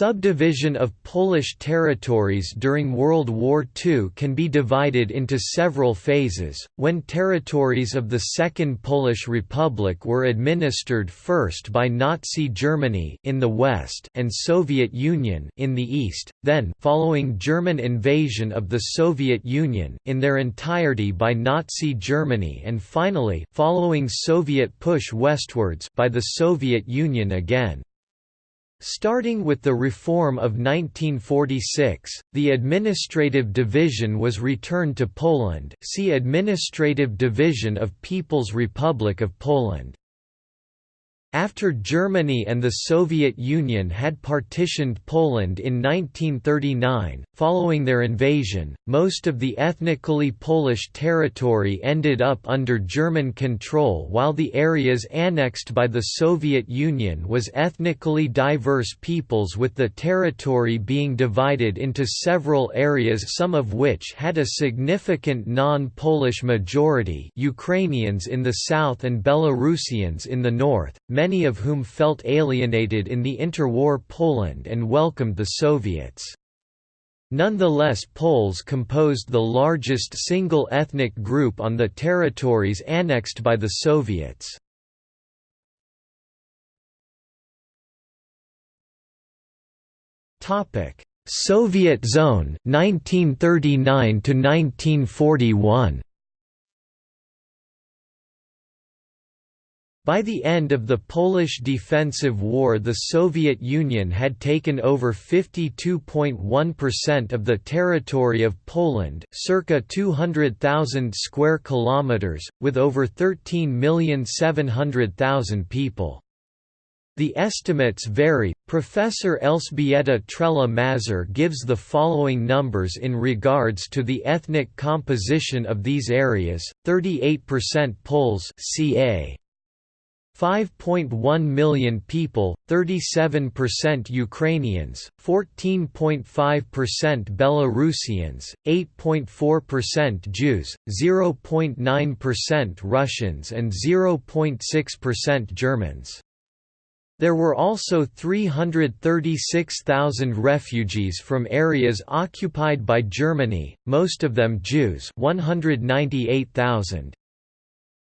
subdivision of Polish territories during World War II can be divided into several phases, when territories of the Second Polish Republic were administered first by Nazi Germany in the west and Soviet Union in the east, then following German invasion of the Soviet Union in their entirety by Nazi Germany and finally following Soviet push westwards by the Soviet Union again. Starting with the reform of 1946, the administrative division was returned to Poland see Administrative Division of People's Republic of Poland. After Germany and the Soviet Union had partitioned Poland in 1939, following their invasion, most of the ethnically Polish territory ended up under German control while the areas annexed by the Soviet Union was ethnically diverse peoples with the territory being divided into several areas some of which had a significant non-Polish majority Ukrainians in the south and Belarusians in the north, many of whom felt alienated in the interwar Poland and welcomed the Soviets. Nonetheless Poles composed the largest single ethnic group on the territories annexed by the Soviets. Soviet zone 1939 to 1941 By the end of the Polish Defensive War the Soviet Union had taken over 52.1% of the territory of Poland circa 200,000 square kilometers, with over 13,700,000 people. The estimates vary. Professor Elżbieta Trela-Mazur gives the following numbers in regards to the ethnic composition of these areas: 38% Poles, ca. 5.1 million people, 37% Ukrainians, 14.5% Belarusians, 8.4% Jews, 0.9% Russians and 0.6% Germans. There were also 336,000 refugees from areas occupied by Germany, most of them Jews 198,000,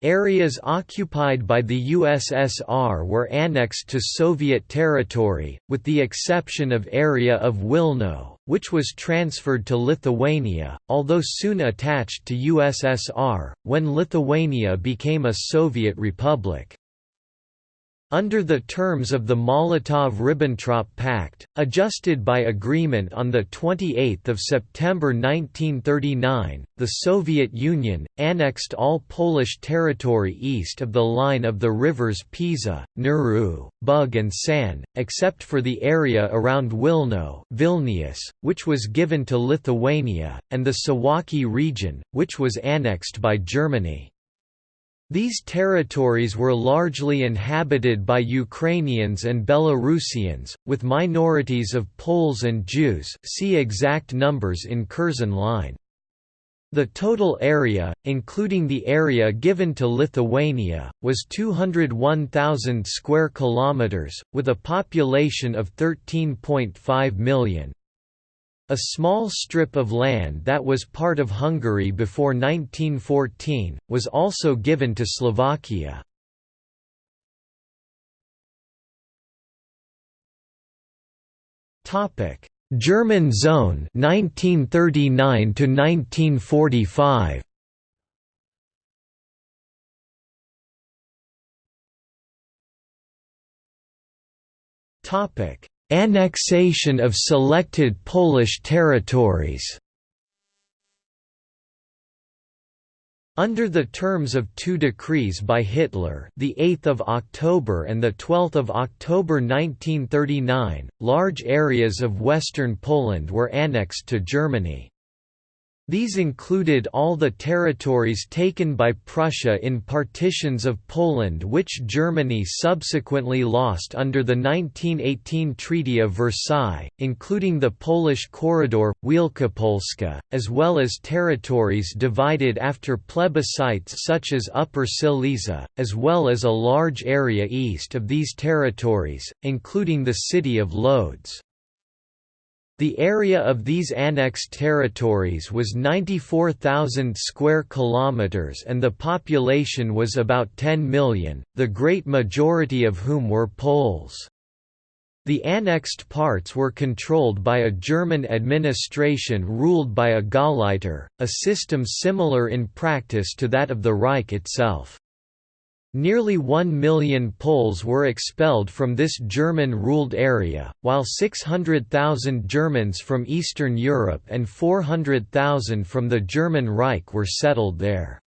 Areas occupied by the USSR were annexed to Soviet territory, with the exception of area of Wilno, which was transferred to Lithuania, although soon attached to USSR, when Lithuania became a Soviet republic. Under the terms of the Molotov–Ribbentrop Pact, adjusted by agreement on 28 September 1939, the Soviet Union, annexed all Polish territory east of the line of the rivers Pisa, Narew, Bug and San, except for the area around Wilno Vilnius, which was given to Lithuania, and the Suwałki region, which was annexed by Germany. These territories were largely inhabited by Ukrainians and Belarusians, with minorities of Poles and Jews see exact numbers in Curzon line. The total area, including the area given to Lithuania, was 201,000 square kilometers, with a population of 13.5 million. A small strip of land that was part of Hungary before 1914, was also given to Slovakia. German zone 1939 to 1945 Topic Annexation of selected Polish territories Under the terms of two decrees by Hitler, the 8th of October and the 12th of October 1939, large areas of western Poland were annexed to Germany. These included all the territories taken by Prussia in partitions of Poland which Germany subsequently lost under the 1918 Treaty of Versailles, including the Polish corridor, Wielkopolska, as well as territories divided after plebiscites such as Upper Silesia, as well as a large area east of these territories, including the city of Lodz. The area of these annexed territories was 94,000 square kilometers and the population was about 10 million, the great majority of whom were Poles. The annexed parts were controlled by a German administration ruled by a Gauleiter, a system similar in practice to that of the Reich itself. Nearly one million Poles were expelled from this German-ruled area, while 600,000 Germans from Eastern Europe and 400,000 from the German Reich were settled there.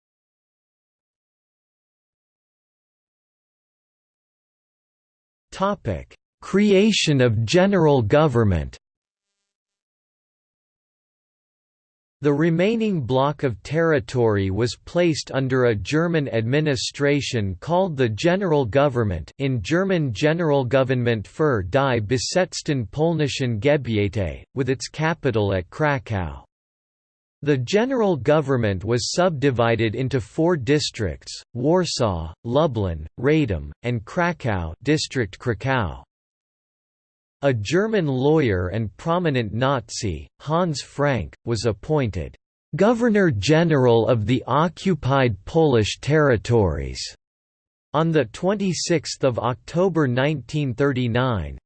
Creation of general government The remaining block of territory was placed under a German administration called the General Government in German Generalgouvernement für die besetzten polnischen Gebiete, with its capital at Kraków. The general government was subdivided into four districts, Warsaw, Lublin, Radom, and Kraków district Kraków. A German lawyer and prominent Nazi, Hans Frank, was appointed Governor-General of the occupied Polish territories on 26 October 1939.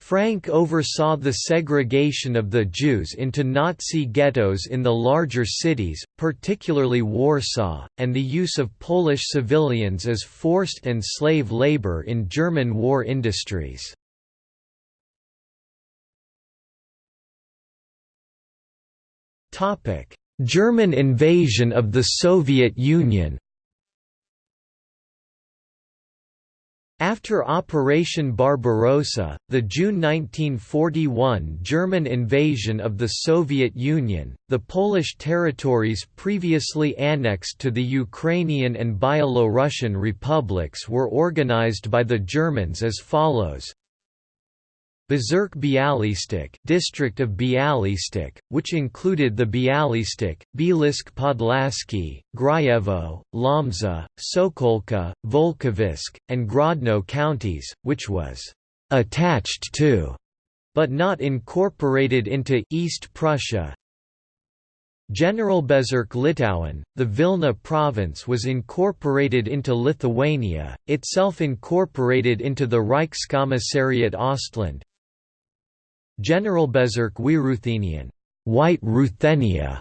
Frank oversaw the segregation of the Jews into Nazi ghettos in the larger cities, particularly Warsaw, and the use of Polish civilians as forced and slave labor in German war industries. German invasion of the Soviet Union After Operation Barbarossa, the June 1941 German invasion of the Soviet Union, the Polish territories previously annexed to the Ukrainian and Byelorussian republics were organized by the Germans as follows Bezirk Bialystok district of Bialystok, which included the Bialystok, Bielsk Podlaski, Grajewo, Lomza, Sokolka, Volkovysk, and Grodno counties, which was «attached to» but not incorporated into East Prussia. Generalbezirk Litauen, the Vilna province was incorporated into Lithuania, itself incorporated into the Reichskommissariat Ostland, Generalbezirk Weißruthenien White Ruthenia,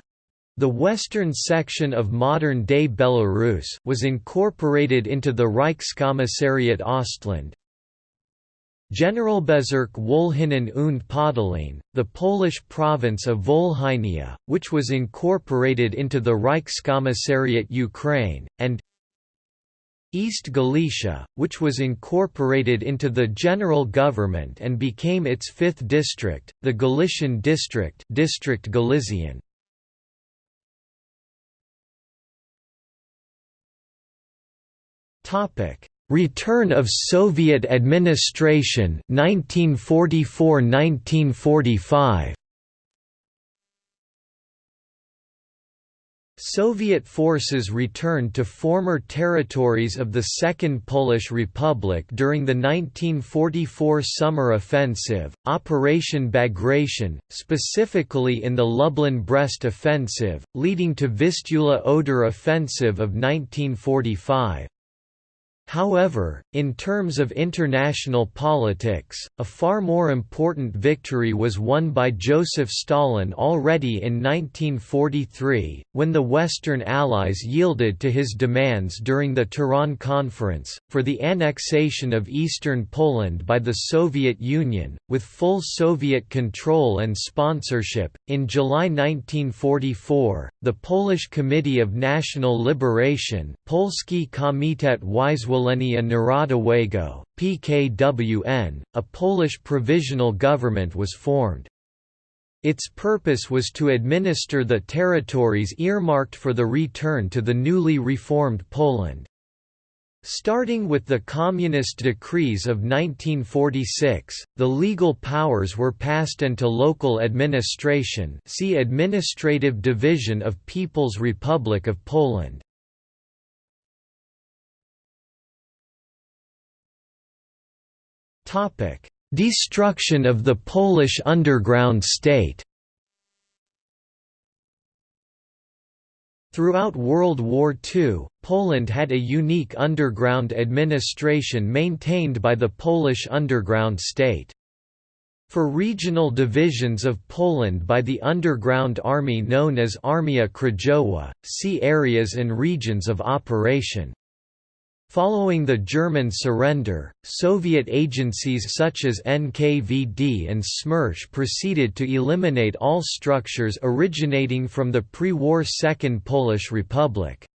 the western section of modern-day Belarus was incorporated into the Reichskommissariat Ostland. Generalbezirk Wolhynien und Podolien, the Polish province of Volhynia, which was incorporated into the Reichskommissariat Ukraine, and East Galicia, which was incorporated into the general government and became its fifth district, the Galician district District Galician. Return of Soviet administration 1944–1945 Soviet forces returned to former territories of the Second Polish Republic during the 1944 summer offensive, Operation Bagration, specifically in the Lublin-Brest offensive, leading to Vistula-Oder offensive of 1945. However, in terms of international politics, a far more important victory was won by Joseph Stalin already in 1943, when the Western Allies yielded to his demands during the Tehran Conference, for the annexation of eastern Poland by the Soviet Union, with full Soviet control and sponsorship. In July 1944, the Polish Committee of National Liberation Polski Komitet Wyzwolenia Narodowego, PKWN, a Polish provisional government was formed. Its purpose was to administer the territories earmarked for the return to the newly reformed Poland. Starting with the Communist decrees of 1946, the legal powers were passed into local administration see Administrative Division of People's Republic of Poland. Destruction of the Polish underground state Throughout World War II, Poland had a unique underground administration maintained by the Polish underground state. For regional divisions of Poland by the underground army known as Armia Krajowa, see areas and regions of operation. Following the German surrender, Soviet agencies such as NKVD and Smersh proceeded to eliminate all structures originating from the pre-war Second Polish Republic.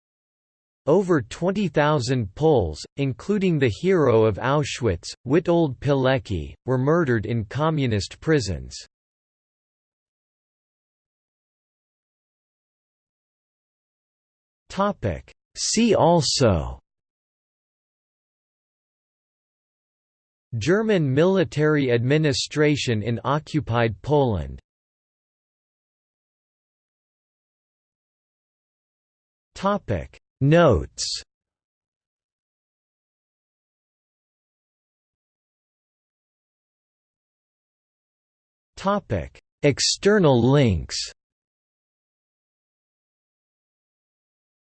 Over 20,000 Poles, including the hero of Auschwitz, Witold Pilecki, were murdered in communist prisons. See also German military administration in occupied Poland. Notes. External links.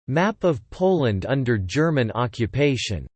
Map of Poland under German occupation